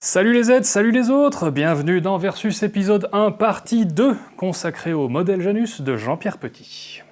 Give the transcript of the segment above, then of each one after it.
Salut les aides, salut les autres, bienvenue dans Versus épisode 1 partie 2, consacré au modèle Janus de Jean-Pierre Petit.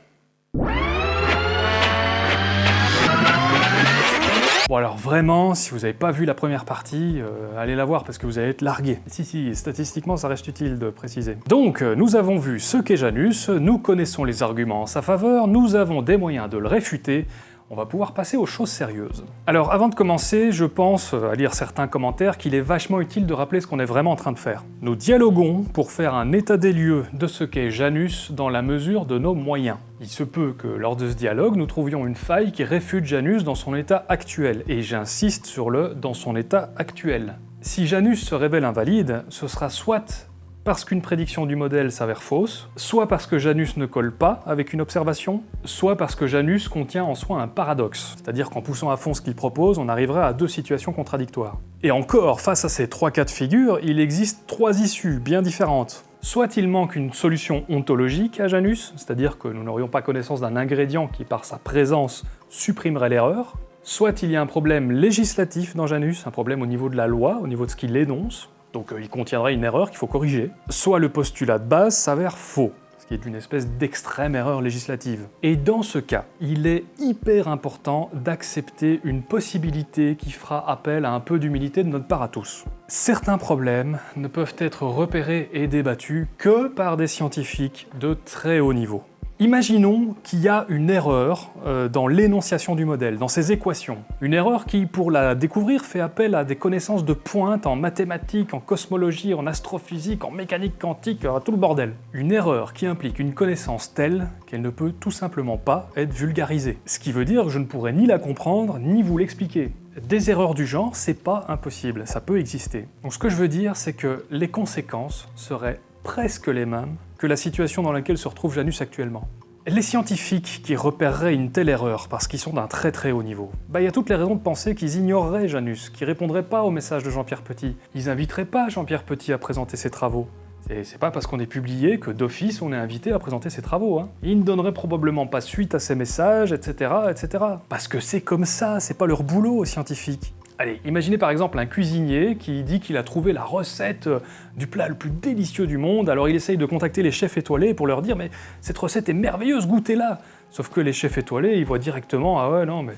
Bon alors vraiment, si vous n'avez pas vu la première partie, euh, allez la voir parce que vous allez être largué. Si si, statistiquement ça reste utile de préciser. Donc, euh, nous avons vu ce qu'est Janus, nous connaissons les arguments en sa faveur, nous avons des moyens de le réfuter, on va pouvoir passer aux choses sérieuses. Alors avant de commencer, je pense, à lire certains commentaires, qu'il est vachement utile de rappeler ce qu'on est vraiment en train de faire. Nous dialoguons pour faire un état des lieux de ce qu'est Janus dans la mesure de nos moyens. Il se peut que lors de ce dialogue, nous trouvions une faille qui réfute Janus dans son état actuel, et j'insiste sur le « dans son état actuel ». Si Janus se révèle invalide, ce sera soit parce qu'une prédiction du modèle s'avère fausse, soit parce que Janus ne colle pas avec une observation, soit parce que Janus contient en soi un paradoxe, c'est-à-dire qu'en poussant à fond ce qu'il propose, on arriverait à deux situations contradictoires. Et encore, face à ces trois cas de figure, il existe trois issues bien différentes. Soit il manque une solution ontologique à Janus, c'est-à-dire que nous n'aurions pas connaissance d'un ingrédient qui par sa présence supprimerait l'erreur, soit il y a un problème législatif dans Janus, un problème au niveau de la loi, au niveau de ce qu'il énonce, donc euh, il contiendrait une erreur qu'il faut corriger, soit le postulat de base s'avère faux, ce qui est une espèce d'extrême erreur législative. Et dans ce cas, il est hyper important d'accepter une possibilité qui fera appel à un peu d'humilité de notre part à tous. Certains problèmes ne peuvent être repérés et débattus que par des scientifiques de très haut niveau. Imaginons qu'il y a une erreur euh, dans l'énonciation du modèle, dans ses équations. Une erreur qui, pour la découvrir, fait appel à des connaissances de pointe en mathématiques, en cosmologie, en astrophysique, en mécanique quantique, tout le bordel. Une erreur qui implique une connaissance telle qu'elle ne peut tout simplement pas être vulgarisée. Ce qui veut dire que je ne pourrais ni la comprendre, ni vous l'expliquer. Des erreurs du genre, c'est pas impossible, ça peut exister. Donc ce que je veux dire, c'est que les conséquences seraient presque les mêmes que la situation dans laquelle se retrouve Janus actuellement. Les scientifiques qui repéreraient une telle erreur parce qu'ils sont d'un très très haut niveau, bah il y a toutes les raisons de penser qu'ils ignoreraient Janus, qu'ils répondraient pas au message de Jean-Pierre Petit. Ils inviteraient pas Jean-Pierre Petit à présenter ses travaux. Et c'est pas parce qu'on est publié que d'office on est invité à présenter ses travaux. Hein. Ils ne donneraient probablement pas suite à ces messages, etc. etc. Parce que c'est comme ça, c'est pas leur boulot aux scientifiques. Allez, imaginez par exemple un cuisinier qui dit qu'il a trouvé la recette euh, du plat le plus délicieux du monde, alors il essaye de contacter les chefs étoilés pour leur dire « mais cette recette est merveilleuse, goûtez-la » Sauf que les chefs étoilés, ils voient directement « ah ouais, non, mais.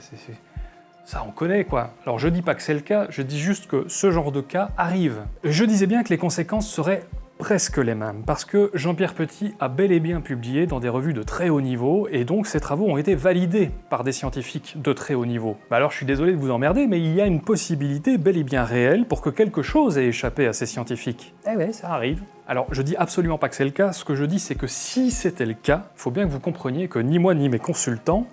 Ça, on connaît, quoi. Alors je dis pas que c'est le cas, je dis juste que ce genre de cas arrive. Je disais bien que les conséquences seraient presque les mêmes, parce que Jean-Pierre Petit a bel et bien publié dans des revues de très haut niveau, et donc ses travaux ont été validés par des scientifiques de très haut niveau. Bah alors je suis désolé de vous emmerder, mais il y a une possibilité bel et bien réelle pour que quelque chose ait échappé à ces scientifiques. Eh ouais, ça arrive. Alors je dis absolument pas que c'est le cas, ce que je dis c'est que si c'était le cas, il faut bien que vous compreniez que ni moi ni mes consultants,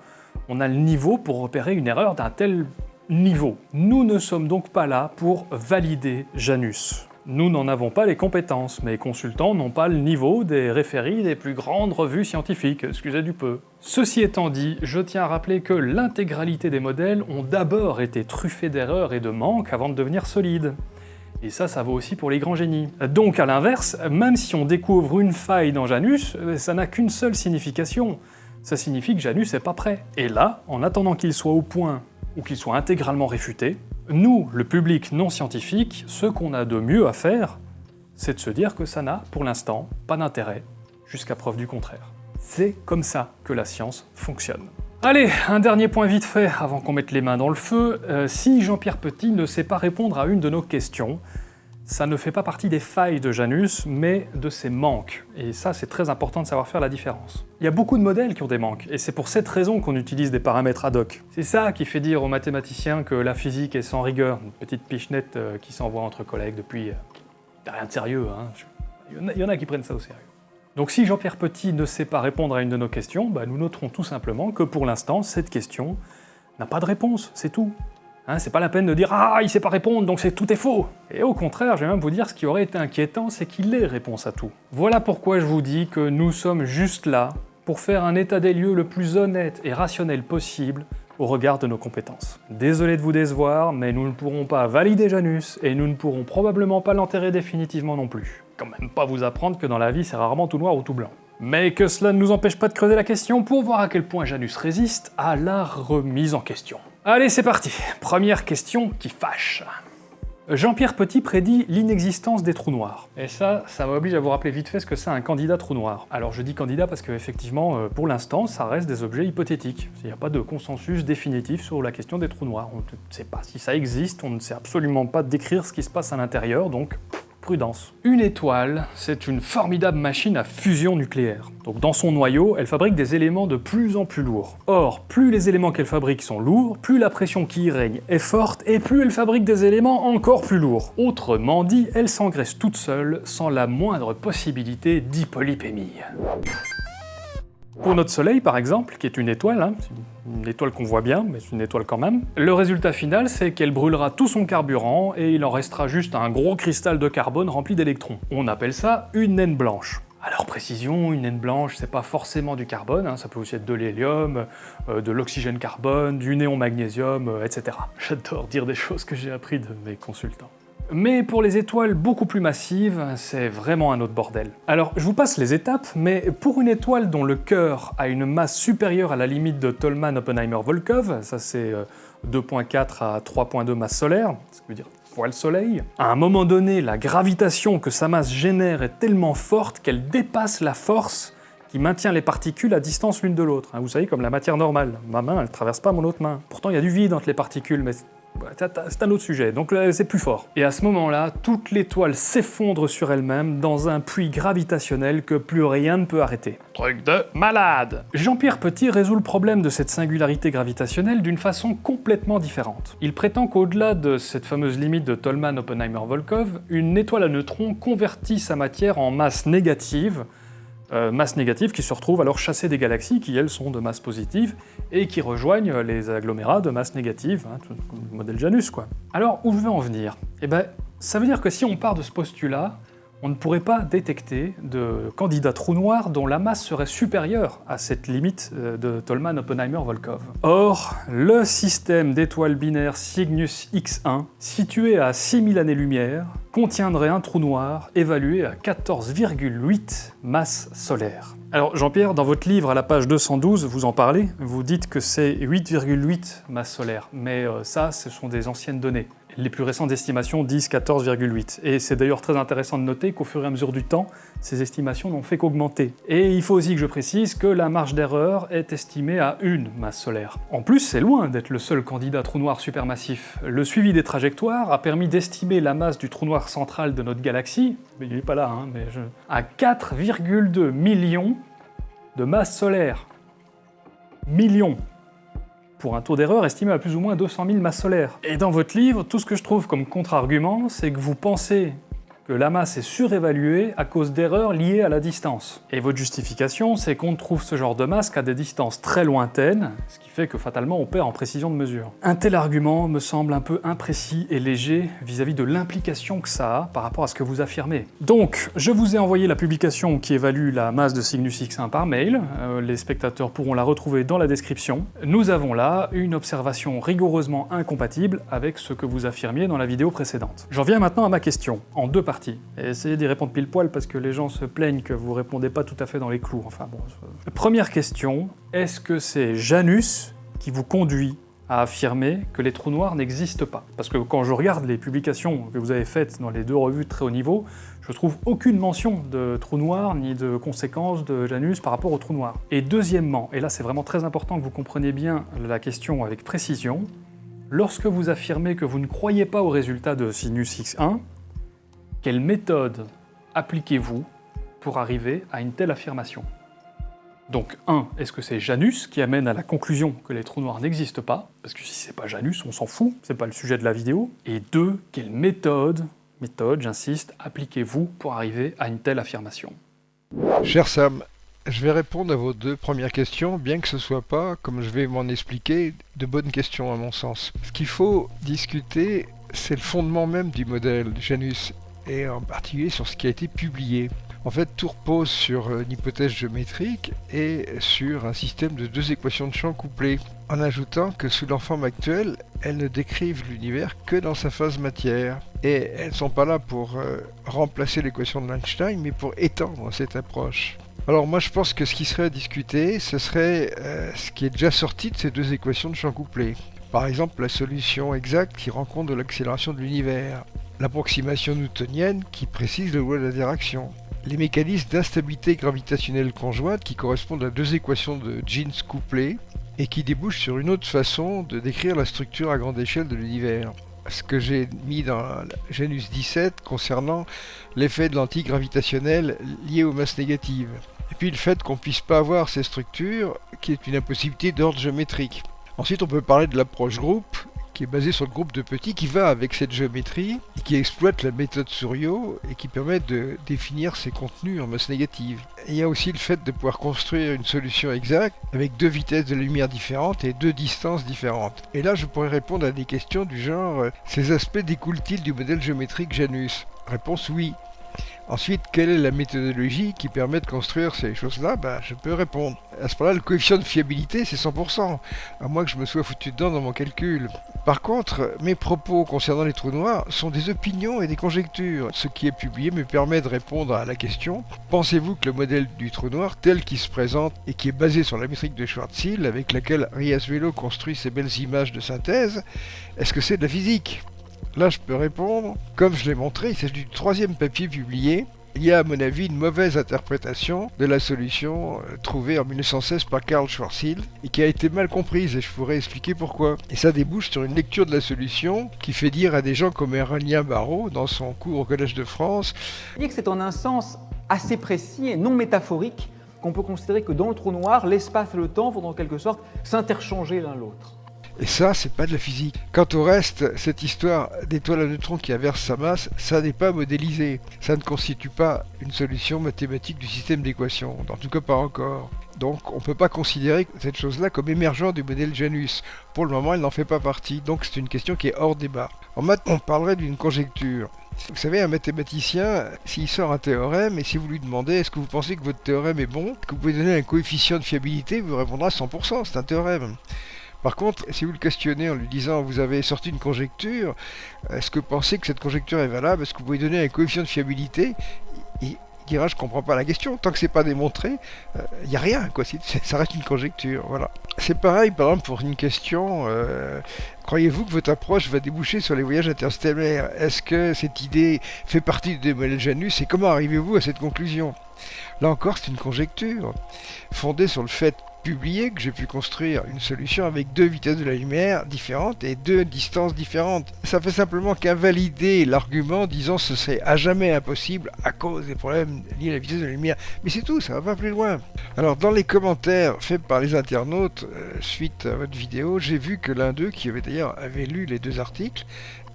on a le niveau pour repérer une erreur d'un tel niveau. Nous ne sommes donc pas là pour valider Janus. Nous n'en avons pas les compétences, mes consultants n'ont pas le niveau des référies des plus grandes revues scientifiques, excusez du peu. Ceci étant dit, je tiens à rappeler que l'intégralité des modèles ont d'abord été truffés d'erreurs et de manques avant de devenir solides. Et ça, ça vaut aussi pour les grands génies. Donc à l'inverse, même si on découvre une faille dans Janus, ça n'a qu'une seule signification. Ça signifie que Janus n'est pas prêt. Et là, en attendant qu'il soit au point ou qu'il soit intégralement réfuté, nous, le public non scientifique, ce qu'on a de mieux à faire, c'est de se dire que ça n'a, pour l'instant, pas d'intérêt, jusqu'à preuve du contraire. C'est comme ça que la science fonctionne. Allez, un dernier point vite fait avant qu'on mette les mains dans le feu. Euh, si Jean-Pierre Petit ne sait pas répondre à une de nos questions, ça ne fait pas partie des failles de Janus, mais de ses manques. Et ça, c'est très important de savoir faire la différence. Il y a beaucoup de modèles qui ont des manques, et c'est pour cette raison qu'on utilise des paramètres ad hoc. C'est ça qui fait dire aux mathématiciens que la physique est sans rigueur, une petite pichenette euh, qui s'envoie entre collègues depuis... Euh, rien de sérieux, hein. Il y, en a, qui prennent ça au sérieux. Donc si Jean-Pierre Petit ne sait pas répondre à une de nos questions, bah, nous noterons tout simplement que pour l'instant, cette question n'a pas de réponse, c'est tout. Hein, c'est pas la peine de dire « Ah, il sait pas répondre, donc c'est tout est faux !» Et au contraire, je vais même vous dire, ce qui aurait été inquiétant, c'est qu'il ait réponse à tout. Voilà pourquoi je vous dis que nous sommes juste là pour faire un état des lieux le plus honnête et rationnel possible au regard de nos compétences. Désolé de vous décevoir, mais nous ne pourrons pas valider Janus, et nous ne pourrons probablement pas l'enterrer définitivement non plus. Quand même pas vous apprendre que dans la vie c'est rarement tout noir ou tout blanc. Mais que cela ne nous empêche pas de creuser la question pour voir à quel point Janus résiste à la remise en question. Allez, c'est parti Première question qui fâche. Jean-Pierre Petit prédit l'inexistence des trous noirs. Et ça, ça m'oblige à vous rappeler vite fait ce que c'est un candidat trou noir. Alors je dis candidat parce qu'effectivement, euh, pour l'instant, ça reste des objets hypothétiques. Il n'y a pas de consensus définitif sur la question des trous noirs. On ne sait pas si ça existe, on ne sait absolument pas décrire ce qui se passe à l'intérieur, donc Une étoile, c'est une formidable machine à fusion nucléaire. Donc dans son noyau, elle fabrique des éléments de plus en plus lourds. Or, plus les éléments qu'elle fabrique sont lourds, plus la pression qui y règne est forte, et plus elle fabrique des éléments encore plus lourds. Autrement dit, elle s'engraisse toute seule, sans la moindre possibilité d'hypolipémie. Pour notre Soleil, par exemple, qui est une étoile, hein, une étoile qu'on voit bien, mais c'est une étoile quand même, le résultat final, c'est qu'elle brûlera tout son carburant et il en restera juste un gros cristal de carbone rempli d'électrons. On appelle ça une naine blanche. Alors précision, une naine blanche, c'est pas forcément du carbone, hein, ça peut aussi être de l'hélium, euh, de l'oxygène carbone, du néon magnésium, euh, etc. J'adore dire des choses que j'ai appris de mes consultants. Mais pour les étoiles beaucoup plus massives, c'est vraiment un autre bordel. Alors, je vous passe les étapes, mais pour une étoile dont le cœur a une masse supérieure à la limite de Tolman-Oppenheimer-Volkov, ça c'est 2.4 euh, à 3.2 masses solaires, ce qui veut dire fois le Soleil, à un moment donné, la gravitation que sa masse génère est tellement forte qu'elle dépasse la force qui maintient les particules à distance l'une de l'autre. Hein, vous savez, comme la matière normale. Ma main, elle traverse pas mon autre main. Pourtant, il y a du vide entre les particules, mais c'est un autre sujet, donc c'est plus fort. Et à ce moment-là, toute l'étoile s'effondre sur elle-même dans un puits gravitationnel que plus rien ne peut arrêter. Truc de malade Jean-Pierre Petit résout le problème de cette singularité gravitationnelle d'une façon complètement différente. Il prétend qu'au-delà de cette fameuse limite de Tolman-Oppenheimer-Volkov, une étoile à neutrons convertit sa matière en masse négative, euh, masse qui se retrouve alors chassée des galaxies qui, elles, sont de masse positive et qui rejoignent les agglomérats de masse négative, hein, le modèle Janus, quoi. Alors, où je veux en venir? Eh ben, ça veut dire que si on part de ce postulat, on ne pourrait pas détecter de candidats trous noirs dont la masse serait supérieure à cette limite euh, de Tolman-Oppenheimer-Volkov. Or, le système d'étoiles binaires Cygnus X1, situé à 6000 années-lumière, contiendrait un trou noir évalué à 14,8 masses solaires. Alors Jean-Pierre, dans votre livre à la page 212, vous en parlez, vous dites que c'est 8,8 masses solaires, mais euh, ça, ce sont des anciennes données. Les plus récentes estimations disent 14,8. Et c'est d'ailleurs très intéressant de noter qu'au fur et à mesure du temps, ces estimations n'ont fait qu'augmenter. Et il faut aussi que je précise que la marge d'erreur est estimée à une masse solaire. En plus, c'est loin d'être le seul candidat trou noir supermassif. Le suivi des trajectoires a permis d'estimer la masse du trou noir central de notre galaxie, mais il n'est pas là, hein, mais je... à 4,2 millions de masses solaires. Millions pour un taux d'erreur estimé à plus ou moins 200 000 masses solaires. Et dans votre livre, tout ce que je trouve comme contre-argument, c'est que vous pensez que la masse est surévaluée à cause d'erreurs liées à la distance. Et votre justification, c'est qu'on trouve ce genre de masse qu'à des distances très lointaines, ce qui fait que fatalement on perd en précision de mesure. Un tel argument me semble un peu imprécis et léger vis-à-vis de l'implication que ça a par rapport à ce que vous affirmez. Donc, je vous ai envoyé la publication qui évalue la masse de Cygnus X1 par mail, euh, les spectateurs pourront la retrouver dans la description. Nous avons là une observation rigoureusement incompatible avec ce que vous affirmiez dans la vidéo précédente. J'en viens maintenant à ma question, en deux parties et essayez d'y répondre pile poil parce que les gens se plaignent que vous répondez pas tout à fait dans les clous. Enfin bon. Première question, est-ce que c'est Janus qui vous conduit à affirmer que les trous noirs n'existent pas? Parce que quand je regarde les publications que vous avez faites dans les deux revues de très haut niveau, je trouve aucune mention de trous noirs ni de conséquences de Janus par rapport aux trous noirs. Et deuxièmement, et là c'est vraiment très important que vous compreniez bien la question avec précision, lorsque vous affirmez que vous ne croyez pas aux résultats de Sinus X1, quelle méthode appliquez-vous pour arriver à une telle affirmation? Donc 1. Est-ce que c'est Janus qui amène à la conclusion que les trous noirs n'existent pas? Parce que si c'est pas Janus, on s'en fout, c'est pas le sujet de la vidéo. Et 2. Quelle méthode, méthode j'insiste, appliquez-vous pour arriver à une telle affirmation? Cher Sam, je vais répondre à vos deux premières questions, bien que ce ne soit pas, comme je vais m'en expliquer, de bonnes questions à mon sens. Ce qu'il faut discuter, c'est le fondement même du modèle Janus et en particulier sur ce qui a été publié. En fait, tout repose sur une hypothèse géométrique et sur un système de deux équations de champ couplées, en ajoutant que sous leur forme actuelle, elles ne décrivent l'univers que dans sa phase matière. Et elles ne sont pas là pour euh, remplacer l'équation de Einstein, mais pour étendre cette approche. Alors moi je pense que ce qui serait à discuter, ce serait euh, ce qui est déjà sorti de ces deux équations de champ couplées. Par exemple, la solution exacte qui rend compte de l'accélération de l'univers, l'approximation newtonienne qui précise le loi de l'interaction, les mécanismes d'instabilité gravitationnelle conjointe qui correspondent à deux équations de Jeans couplées et qui débouchent sur une autre façon de décrire la structure à grande échelle de l'univers. Ce que j'ai mis dans Janus 17 concernant l'effet de l'antigravitationnel lié aux masses négatives. Et puis le fait qu'on ne puisse pas avoir ces structures, qui est une impossibilité d'ordre géométrique. Ensuite, on peut parler de l'approche groupe, qui est basé sur le groupe de petits, qui va avec cette géométrie, et qui exploite la méthode Suryo, et qui permet de définir ses contenus en masse négative. il y a aussi le fait de pouvoir construire une solution exacte, avec deux vitesses de lumière différentes et deux distances différentes. Et là, je pourrais répondre à des questions du genre, euh, ces aspects découlent-ils du modèle géométrique Janus? Réponse oui. Ensuite, quelle est la méthodologie qui permet de construire ces choses-là? Ben, Je peux répondre. À ce moment-là, le coefficient de fiabilité, c'est 100%, à moins que je me sois foutu dedans dans mon calcul. Par contre, mes propos concernant les trous noirs sont des opinions et des conjectures. Ce qui est publié me permet de répondre à la question Pensez-vous que le modèle du trou noir, tel qu'il se présente et qui est basé sur la métrique de Schwarzschild, avec laquelle Riachuelo construit ses belles images de synthèse, est-ce que c'est de la physique? Là, je peux répondre. Comme je l'ai montré, il s'agit du troisième papier publié. Il y a, à mon avis, une mauvaise interprétation de la solution euh, trouvée en 1916 par Karl Schwarzschild et qui a été mal comprise et je pourrais expliquer pourquoi. Et ça débouche sur une lecture de la solution qui fait dire à des gens comme Aurélien Barrault dans son cours au Collège de France. Que c'est en un sens assez précis et non métaphorique qu'on peut considérer que dans le trou noir, l'espace et le temps vont en quelque sorte s'interchanger l'un l'autre. Et ça, c'est pas de la physique. Quant au reste, cette histoire d'étoile à neutrons qui inverse sa masse, ça n'est pas modélisé. Ça ne constitue pas une solution mathématique du système d'équations. En tout cas, pas encore. Donc, on ne peut pas considérer cette chose-là comme émergent du modèle Janus. Pour le moment, elle n'en fait pas partie. Donc, c'est une question qui est hors débat. En maths, on parlerait d'une conjecture. Vous savez, un mathématicien, s'il sort un théorème, et si vous lui demandez est-ce que vous pensez que votre théorème est bon, que vous pouvez donner un coefficient de fiabilité, vous répondra 100%, c'est un théorème. Par contre, si vous le questionnez en lui disant vous avez sorti une conjecture, est-ce que vous pensez que cette conjecture est valable? Est-ce que vous pouvez donner un coefficient de fiabilité? Il dira je comprends pas la question. Tant que c'est pas démontré, il euh, n'y a rien. Ça reste une conjecture, voilà. C'est pareil, par exemple, pour une question. Euh, croyez-vous que votre approche va déboucher sur les voyages interstellaires? Est-ce que cette idée fait partie du modèle Janus? Et comment arrivez-vous à cette conclusion? Là encore, c'est une conjecture fondée sur le fait publié que j'ai pu construire une solution avec deux vitesses de la lumière différentes et deux distances différentes. Ça fait simplement qu'invalider l'argument disant ce serait à jamais impossible à cause des problèmes liés à la vitesse de la lumière. Mais c'est tout, ça va pas plus loin. Alors dans les commentaires faits par les internautes euh, suite à votre vidéo, j'ai vu que l'un d'eux, qui avait d'ailleurs avait lu les deux articles,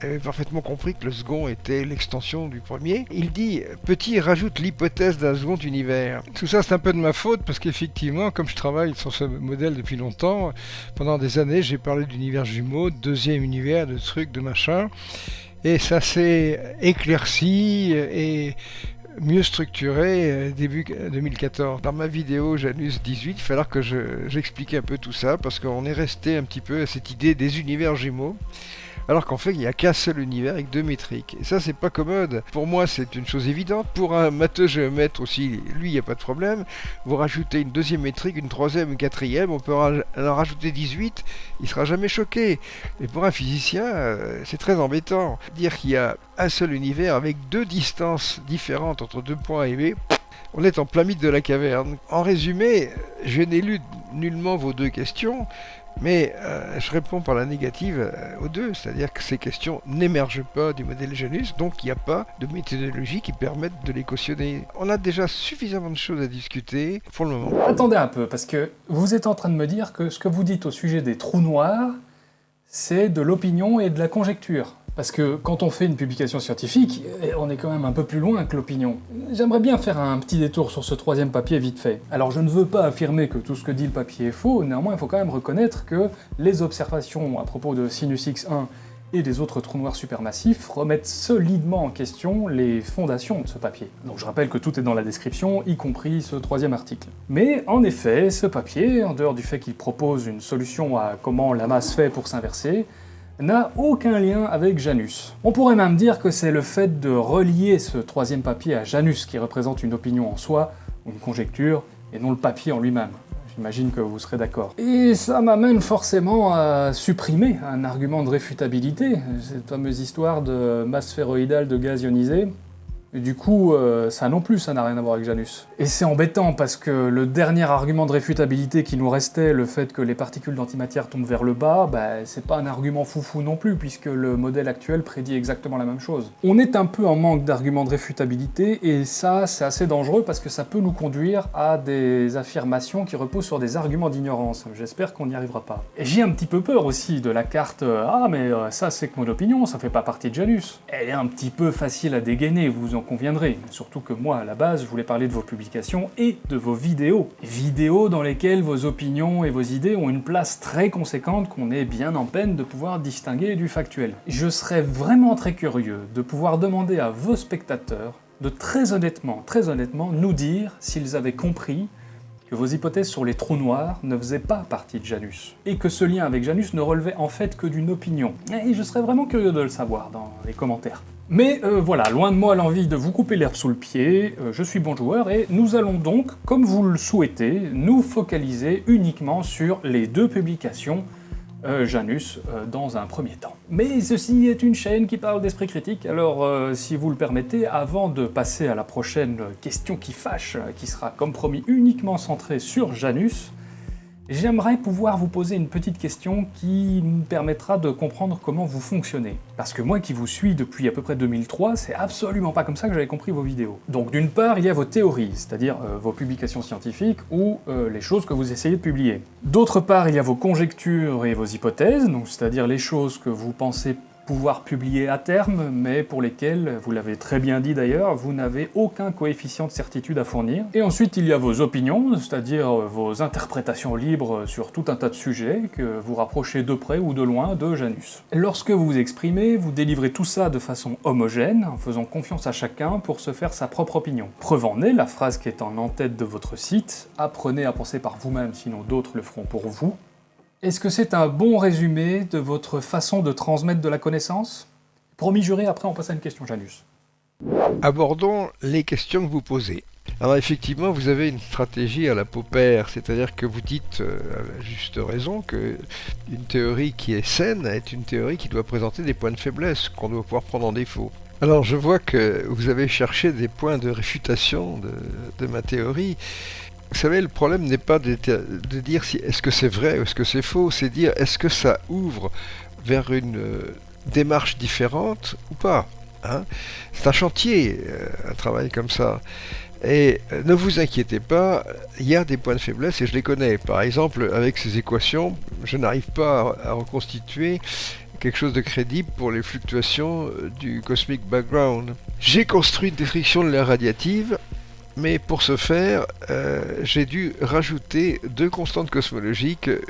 avait parfaitement compris que le second était l'extension du premier. Il dit Petit rajoute l'hypothèse d'un second univers. Tout ça, c'est un peu de ma faute parce qu'effectivement, comme je travaille sur ce modèle depuis longtemps, pendant des années, j'ai parlé d'univers jumeau, de deuxième univers, de trucs, de machin. Et ça s'est éclairci et mieux structuré euh, début 2014. Dans ma vidéo Janus 18, il falloir que j'explique un peu tout ça parce qu'on est resté un petit peu à cette idée des univers jumeaux alors qu'en fait il n'y a qu'un seul univers avec deux métriques. Et ça c'est pas commode. Pour moi c'est une chose évidente. Pour un matheux géomètre aussi, lui il n'y a pas de problème. Vous rajoutez une deuxième métrique, une troisième, une quatrième, on peut en rajouter 18, il sera jamais choqué. Mais pour un physicien, euh, c'est très embêtant. Dire qu'il y a un seul univers avec deux distances différentes entre deux points A et B, on est en plein mythe de la caverne. En résumé, je n'ai lu nullement vos deux questions, mais euh, je réponds par la négative euh, aux deux, c'est-à-dire que ces questions n'émergent pas du modèle Janus, donc il n'y a pas de méthodologie qui permette de les cautionner. On a déjà suffisamment de choses à discuter pour le moment. Attendez un peu, parce que vous êtes en train de me dire que ce que vous dites au sujet des trous noirs, c'est de l'opinion et de la conjecture. Parce que quand on fait une publication scientifique, eh, on est quand même un peu plus loin que l'opinion. J'aimerais bien faire un petit détour sur ce troisième papier vite fait. Alors je ne veux pas affirmer que tout ce que dit le papier est faux, néanmoins il faut quand même reconnaître que les observations à propos de Sinus X1 et des autres trous noirs supermassifs remettent solidement en question les fondations de ce papier. Donc je rappelle que tout est dans la description, y compris ce troisième article. Mais en effet, ce papier, en dehors du fait qu'il propose une solution à comment la masse fait pour s'inverser, n'a aucun lien avec Janus. On pourrait même dire que c'est le fait de relier ce troisième papier à Janus qui représente une opinion en soi, une conjecture, et non le papier en lui-même. J'imagine que vous serez d'accord. Et ça m'amène forcément à supprimer un argument de réfutabilité, cette fameuse histoire de masse sphéroïdale de gaz ionisé. Du coup, euh, ça non plus, ça n'a rien à voir avec Janus. Et c'est embêtant parce que le dernier argument de réfutabilité qui nous restait, le fait que les particules d'antimatière tombent vers le bas, bah, c'est pas un argument foufou non plus, puisque le modèle actuel prédit exactement la même chose. On est un peu en manque d'arguments de réfutabilité, et ça, c'est assez dangereux parce que ça peut nous conduire à des affirmations qui reposent sur des arguments d'ignorance. J'espère qu'on n'y arrivera pas. Et j'ai un petit peu peur aussi de la carte euh, Ah, mais euh, ça, c'est que mon opinion, ça fait pas partie de Janus. Elle est un petit peu facile à dégainer, vous en conviendrez. Surtout que moi, à la base, je voulais parler de vos publications et de vos vidéos. Vidéos dans lesquelles vos opinions et vos idées ont une place très conséquente qu'on est bien en peine de pouvoir distinguer du factuel. Je serais vraiment très curieux de pouvoir demander à vos spectateurs de très honnêtement, très honnêtement, nous dire s'ils avaient compris que vos hypothèses sur les trous noirs ne faisaient pas partie de Janus, et que ce lien avec Janus ne relevait en fait que d'une opinion. Et je serais vraiment curieux de le savoir dans les commentaires. Mais euh, voilà, loin de moi l'envie de vous couper l'herbe sous le pied, euh, je suis bon joueur et nous allons donc, comme vous le souhaitez, nous focaliser uniquement sur les deux publications euh, Janus dans un premier temps. Mais ceci est une chaîne qui parle d'esprit critique, alors si vous le permettez, avant de passer à la prochaine question qui fâche, qui sera comme promis uniquement centrée sur Janus, J'aimerais pouvoir vous poser une petite question qui me permettra de comprendre comment vous fonctionnez. Parce que moi qui vous suis depuis à peu près 2003, c'est absolument pas comme ça que j'avais compris vos vidéos. Donc d'une part, il y a vos théories, c'est-à-dire euh, vos publications scientifiques ou euh, les choses que vous essayez de publier. D'autre part, il y a vos conjectures et vos hypothèses, c'est-à-dire les choses que vous pensez pouvoir publier à terme, mais pour lesquels, vous l'avez très bien dit d'ailleurs, vous n'avez aucun coefficient de certitude à fournir. Et ensuite, il y a vos opinions, c'est-à-dire vos interprétations libres sur tout un tas de sujets que vous rapprochez de près ou de loin de Janus. Lorsque vous vous exprimez, vous délivrez tout ça de façon homogène, en faisant confiance à chacun pour se faire sa propre opinion. Preuve en est, la phrase qui est en en-tête de votre site, « Apprenez à penser par vous-même, sinon d'autres le feront pour vous », est-ce que c'est un bon résumé de votre façon de transmettre de la connaissance? Promis juré, après on passe à une question, Janus. Abordons les questions que vous posez. Alors effectivement, vous avez une stratégie à la paupère, c'est-à-dire que vous dites, euh, à juste raison, que une théorie qui est saine est une théorie qui doit présenter des points de faiblesse, qu'on doit pouvoir prendre en défaut. Alors je vois que vous avez cherché des points de réfutation de ma théorie, vous savez, le problème n'est pas de, dire si est-ce que c'est vrai ou est-ce que c'est faux, c'est dire est-ce que ça ouvre vers une euh, démarche différente ou pas. Hein c'est un chantier, euh, un travail comme ça. Et euh, ne vous inquiétez pas, il y a des points de faiblesse et je les connais. Par exemple, avec ces équations, je n'arrive pas à, à reconstituer quelque chose de crédible pour les fluctuations du cosmic background. J'ai construit une description de l'air radiative mais pour ce faire, euh, j'ai dû rajouter deux constantes cosmologiques, euh,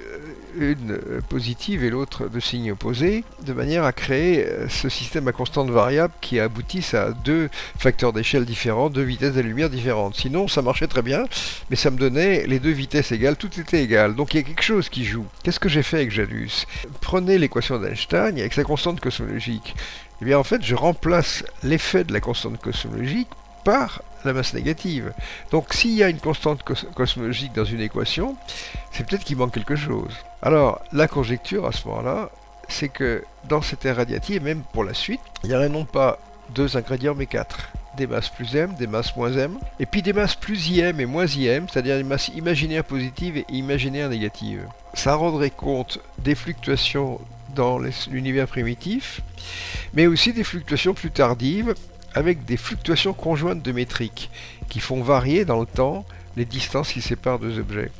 une positive et l'autre de signe opposé, de manière à créer euh, ce système à constante variable qui aboutisse à deux facteurs d'échelle différents, deux vitesses de lumière différentes. Sinon, ça marchait très bien, mais ça me donnait les deux vitesses égales, tout était égal. Donc il y a quelque chose qui joue. Qu'est-ce que j'ai fait avec Janus? Prenez l'équation d'Einstein avec sa constante cosmologique. Eh bien en fait, je remplace l'effet de la constante cosmologique par la masse négative. Donc s'il y a une constante cos cosmologique dans une équation, c'est peut-être qu'il manque quelque chose. Alors la conjecture à ce moment-là, c'est que dans cette air radiative, et même pour la suite, il y aurait non pas deux ingrédients mais quatre. Des masses plus m, des masses moins m, et puis des masses plus im et moins im, c'est-à-dire des masses imaginaires positives et imaginaires négatives. Ça rendrait compte des fluctuations dans l'univers primitif, mais aussi des fluctuations plus tardives avec des fluctuations conjointes de métriques qui font varier dans le temps les distances qui séparent deux objets.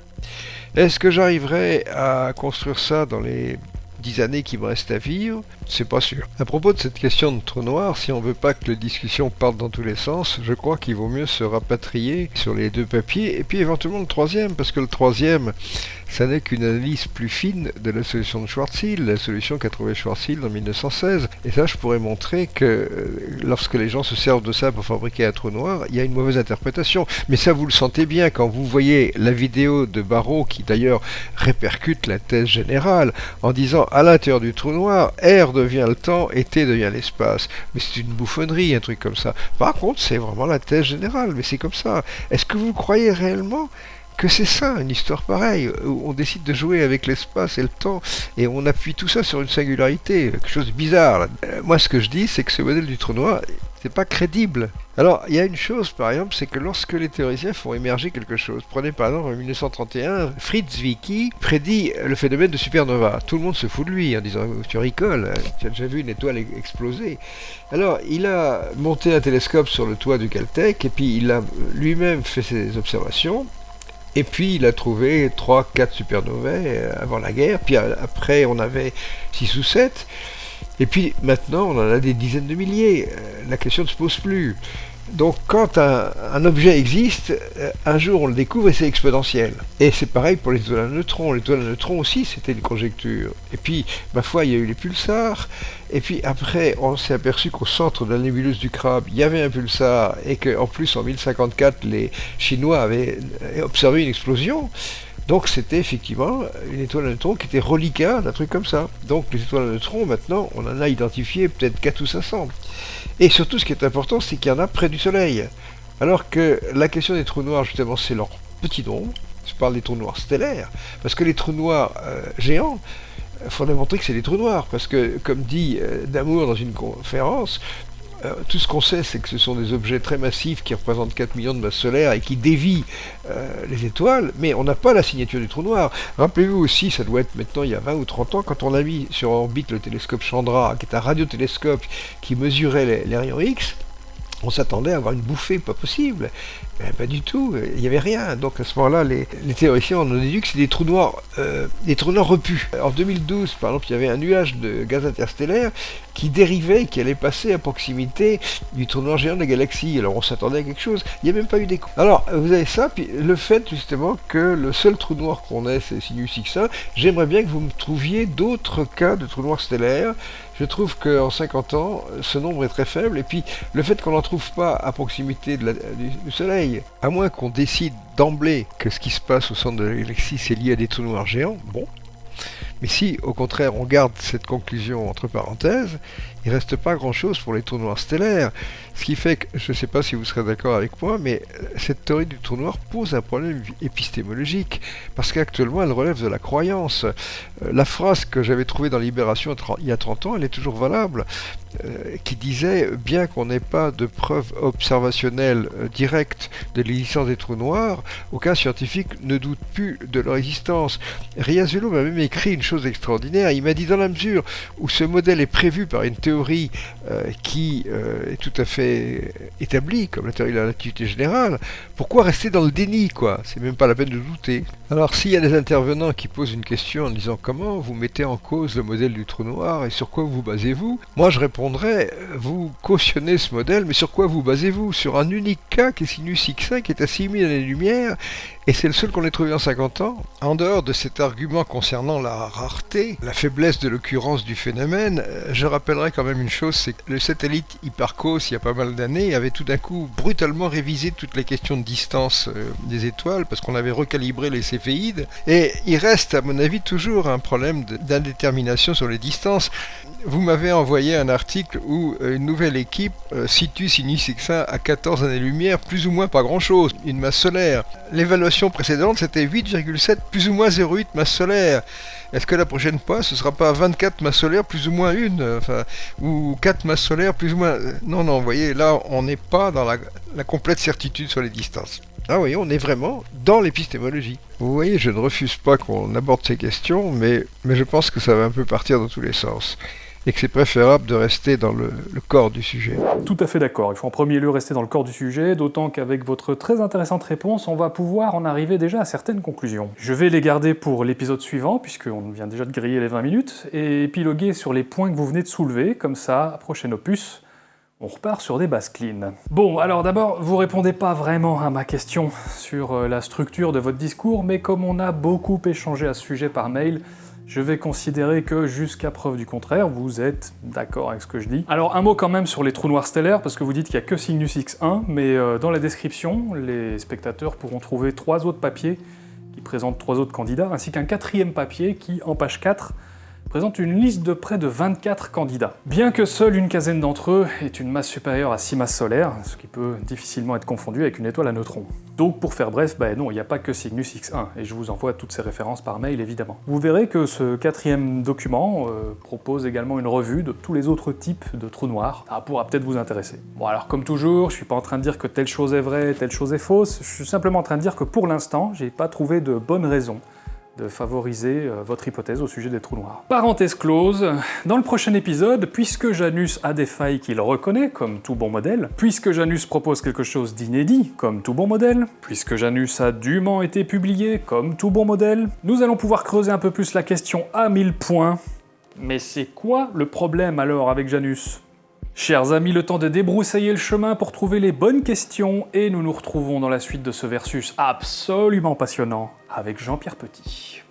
Est-ce que j'arriverai à construire ça dans les 10 années qui me restent à vivre? C'est pas sûr. À propos de cette question de trou noir, si on veut pas que la discussion parte dans tous les sens, je crois qu'il vaut mieux se rapatrier sur les deux papiers et puis éventuellement le troisième, parce que le troisième, ça n'est qu'une analyse plus fine de la solution de Schwarzschild, la solution qu'a trouvée Schwarzschild en 1916. Et ça, je pourrais montrer que euh, lorsque les gens se servent de ça pour fabriquer un trou noir, il y a une mauvaise interprétation. Mais ça, vous le sentez bien quand vous voyez la vidéo de Barrow, qui d'ailleurs répercute la thèse générale, en disant à l'intérieur du trou noir, R devient le temps et T devient l'espace. Mais c'est une bouffonnerie, un truc comme ça. Par contre, c'est vraiment la thèse générale, mais c'est comme ça. Est-ce que vous croyez réellement que c'est ça, une histoire pareille, où on décide de jouer avec l'espace et le temps, et on appuie tout ça sur une singularité, quelque chose de bizarre. Euh, moi, ce que je dis, c'est que ce modèle du trou noir, c'est pas crédible. Alors, il y a une chose, par exemple, c'est que lorsque les théoriciens font émerger quelque chose, prenez par exemple en 1931, Fritz Zwicky prédit le phénomène de supernova. Tout le monde se fout de lui en disant Tu rigoles, tu as déjà vu une étoile exploser. Alors, il a monté un télescope sur le toit du Caltech et puis il a lui-même fait ses observations. Et puis il a trouvé 3-4 supernovae euh, avant la guerre, puis euh, après on avait 6 ou 7. Et puis maintenant, on en a des dizaines de milliers. Euh, la question ne se pose plus. Donc quand un, objet existe, euh, un jour on le découvre et c'est exponentiel. Et c'est pareil pour les étoiles à neutrons. Les étoiles à neutrons aussi, c'était une conjecture. Et puis, ma foi, il y a eu les pulsars. Et puis après, on s'est aperçu qu'au centre de la nébuleuse du crabe, il y avait un pulsar et qu'en plus, en 1054, les Chinois avaient observé une explosion. Donc c'était effectivement une étoile à neutrons qui était reliquat d'un truc comme ça. Donc les étoiles à neutrons, maintenant, on en a identifié peut-être 4 ou 500. Et surtout, ce qui est important, c'est qu'il y en a près du Soleil. Alors que la question des trous noirs, justement, c'est leur petit nombre. Je parle des trous noirs stellaires. Parce que les trous noirs euh, géants, il faut démontrer que c'est des trous noirs. Parce que, comme dit euh, Damour dans une conférence, euh, tout ce qu'on sait, c'est que ce sont des objets très massifs qui représentent 4 millions de masses solaires et qui dévient euh, les étoiles, mais on n'a pas la signature du trou noir. Rappelez-vous aussi, ça doit être maintenant il y a 20 ou 30 ans, quand on a mis sur orbite le télescope Chandra, qui est un radiotélescope qui mesurait les, les rayons X, on s'attendait à avoir une bouffée, pas possible. Ben, pas du tout, il n'y avait rien. Donc à ce moment-là, les, théoriciens en ont déduit que c'est des trous noirs, euh, des trous noirs repus. En 2012, par exemple, il y avait un nuage de gaz interstellaire qui dérivait, qui allait passer à proximité du trou noir géant de la galaxie. Alors on s'attendait à quelque chose. Il n'y a même pas eu d'écho. Alors vous avez ça, puis le fait justement que le seul trou noir qu'on ait, c'est Sinus X1. J'aimerais bien que vous me trouviez d'autres cas de trous noirs stellaires je trouve qu'en 50 ans, ce nombre est très faible. Et puis, le fait qu'on n'en trouve pas à proximité du, Soleil, à moins qu'on décide d'emblée que ce qui se passe au centre de la galaxie, c'est lié à des trous noirs géants, bon. Mais si, au contraire, on garde cette conclusion entre parenthèses, il reste pas grand-chose pour les trous noirs stellaires. Ce qui fait que, je ne sais pas si vous serez d'accord avec moi, mais euh, cette théorie du trou noir pose un problème épistémologique, parce qu'actuellement elle relève de la croyance. Euh, la phrase que j'avais trouvée dans Libération il y a 30 ans, elle est toujours valable, euh, qui disait, bien qu'on n'ait pas de preuves observationnelles directes de l'existence des trous noirs, aucun scientifique ne doute plus de leur existence. Riazuelo m'a même écrit une chose extraordinaire, il m'a dit dans la mesure où ce modèle est prévu par une théorie théorie euh, qui euh, est tout à fait établie, comme la théorie de la relativité générale, pourquoi rester dans le déni, quoi? C'est même pas la peine de douter. Alors, s'il y a des intervenants qui posent une question en disant comment vous mettez en cause le modèle du trou noir et sur quoi vous basez-vous Moi, je répondrais, euh, vous cautionnez ce modèle, mais sur quoi vous basez-vous? Sur un unique cas qui est sinus X1 qui est à 6000 années-lumière et c'est le seul qu'on ait trouvé en 50 ans. En dehors de cet argument concernant la rareté, la faiblesse de l'occurrence du phénomène, je rappellerai quand même une chose, c'est que le satellite Hipparcos, il y a pas mal d'années, avait tout d'un coup brutalement révisé toutes les questions de distance euh, des étoiles, parce qu'on avait recalibré les céphéides, et il reste, à mon avis, toujours un problème d'indétermination sur les distances. Vous m'avez envoyé un article où euh, une nouvelle équipe situe Sinus X1 à 14 années-lumière, plus ou moins pas grand-chose, une masse solaire. L'évaluation précédente, c'était 8,7 plus ou moins 0,8 masse solaire. Est-ce que la prochaine fois, ce sera pas 24 masses solaires plus ou moins une, enfin, ou 4 masses solaires plus ou moins... Non, non, vous voyez, là, on n'est pas dans la, complète certitude sur les distances. Ah oui, on est vraiment dans l'épistémologie. Vous voyez, je ne refuse pas qu'on aborde ces questions, mais, mais je pense que ça va un peu partir dans tous les sens et que c'est préférable de rester dans le, corps du sujet. Tout à fait d'accord, il faut en premier lieu rester dans le corps du sujet, d'autant qu'avec votre très intéressante réponse, on va pouvoir en arriver déjà à certaines conclusions. Je vais les garder pour l'épisode suivant, puisqu'on vient déjà de griller les 20 minutes, et épiloguer sur les points que vous venez de soulever, comme ça, prochain opus, on repart sur des bases clean. Bon, alors d'abord, vous répondez pas vraiment à ma question sur euh, la structure de votre discours, mais comme on a beaucoup échangé à ce sujet par mail, je vais considérer que jusqu'à preuve du contraire, vous êtes d'accord avec ce que je dis. Alors un mot quand même sur les trous noirs stellaires, parce que vous dites qu'il n'y a que Cygnus X1, mais euh, dans la description, les spectateurs pourront trouver trois autres papiers qui présentent trois autres candidats, ainsi qu'un quatrième papier qui, en page 4, présente une liste de près de 24 candidats. Bien que seule une quinzaine d'entre eux ait une masse supérieure à 6 masses solaires, ce qui peut difficilement être confondu avec une étoile à neutrons. Donc pour faire bref, bah non, il n'y a pas que Cygnus X1, et je vous envoie toutes ces références par mail évidemment. Vous verrez que ce quatrième document euh, propose également une revue de tous les autres types de trous noirs. Ça pourra peut-être vous intéresser. Bon alors comme toujours, je suis pas en train de dire que telle chose est vraie, telle chose est fausse, je suis simplement en train de dire que pour l'instant, j'ai pas trouvé de bonne raison de favoriser euh, votre hypothèse au sujet des trous noirs. Parenthèse close, dans le prochain épisode, puisque Janus a des failles qu'il reconnaît, comme tout bon modèle, puisque Janus propose quelque chose d'inédit, comme tout bon modèle, puisque Janus a dûment été publié, comme tout bon modèle, nous allons pouvoir creuser un peu plus la question à 1000 points. Mais c'est quoi le problème alors avec Janus? Chers amis, le temps de débroussailler le chemin pour trouver les bonnes questions, et nous nous retrouvons dans la suite de ce versus absolument passionnant avec Jean-Pierre Petit.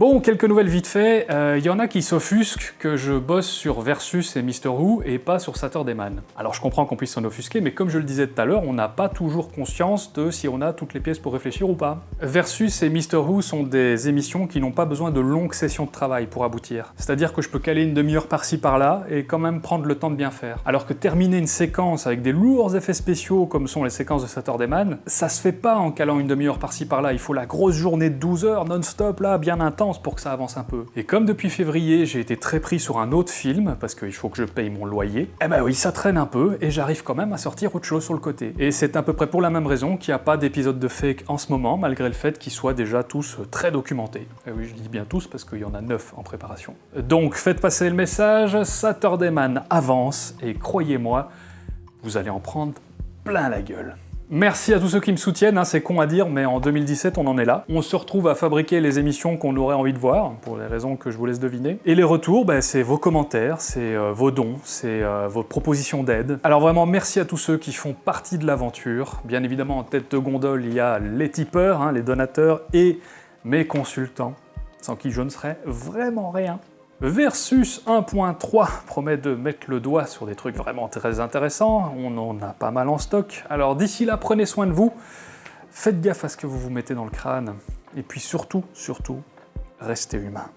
Bon, quelques nouvelles vite fait. Il euh, y en a qui s'offusquent que je bosse sur Versus et Mister Who et pas sur Saturday Man. Alors je comprends qu'on puisse s'en offusquer, mais comme je le disais tout à l'heure, on n'a pas toujours conscience de si on a toutes les pièces pour réfléchir ou pas. Versus et Mister Who sont des émissions qui n'ont pas besoin de longues sessions de travail pour aboutir. C'est-à-dire que je peux caler une demi-heure par-ci par-là et quand même prendre le temps de bien faire. Alors que terminer une séquence avec des lourds effets spéciaux comme sont les séquences de Saturday Man, ça se fait pas en calant une demi-heure par-ci par-là. Il faut la grosse journée de 12 heures non-stop là, bien intense pour que ça avance un peu. Et comme depuis février, j'ai été très pris sur un autre film, parce qu'il faut que je paye mon loyer, eh ben oui, ça traîne un peu, et j'arrive quand même à sortir autre chose sur le côté. Et c'est à peu près pour la même raison qu'il n'y a pas d'épisode de fake en ce moment, malgré le fait qu'ils soient déjà tous très documentés. Et oui, je dis bien tous, parce qu'il y en a neuf en préparation. Donc faites passer le message, Saturday Man avance, et croyez-moi, vous allez en prendre plein la gueule. Merci à tous ceux qui me soutiennent, hein, c'est con à dire, mais en 2017 on en est là. On se retrouve à fabriquer les émissions qu'on aurait envie de voir, pour les raisons que je vous laisse deviner. Et les retours, bah, c'est vos commentaires, c'est euh, vos dons, c'est euh, vos propositions d'aide. Alors vraiment merci à tous ceux qui font partie de l'aventure. Bien évidemment en tête de gondole il y a les tipeurs, hein, les donateurs et mes consultants, sans qui je ne serais vraiment rien. Versus 1.3 promet de mettre le doigt sur des trucs vraiment très intéressants, on en a pas mal en stock. Alors d'ici là, prenez soin de vous, faites gaffe à ce que vous vous mettez dans le crâne, et puis surtout, surtout, restez humain.